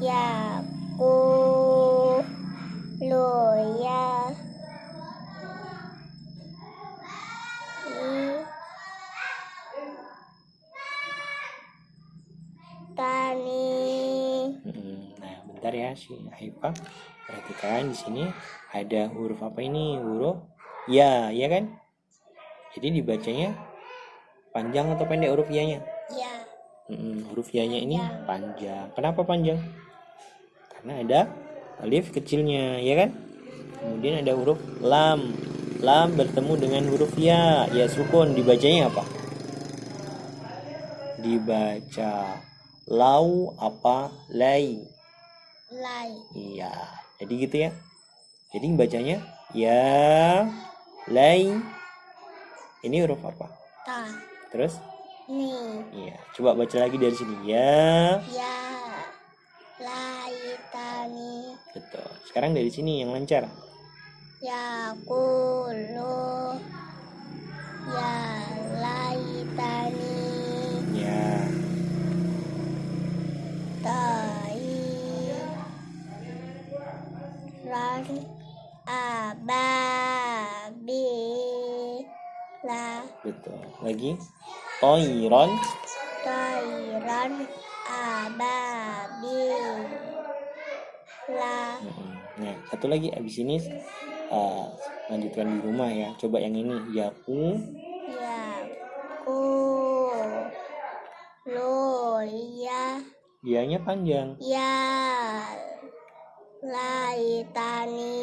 ya ku lu ya tani Hmm, Nah, bentar ya si Haifa. Perhatikan di sini ada huruf apa ini? Huruf ya, ya kan? Jadi dibacanya panjang atau pendek huruf ya-nya? ya Mm, huruf ya-nya ini panjang. Kenapa panjang? Karena ada alif kecilnya, ya kan? Kemudian ada huruf lam. Lam bertemu dengan huruf ya, ya sukun. Dibacanya apa? Dibaca lau apa lay. lai Iya, jadi gitu ya. Jadi bacanya ya lay. Ini huruf apa? ta Terus? ni Iya, coba baca lagi dari sini. Ya. ya Sekarang dari sini yang lancar. ya ku lu ya lai tani Ya. tai ran ababi la Betul. Lagi. Toiron. tairan ababi la Mm-mm. Nah, satu lagi abis ini uh, lanjutkan di rumah ya. Coba yang ini. Yaku. ya ku lu ya Dianya panjang. ya lai tani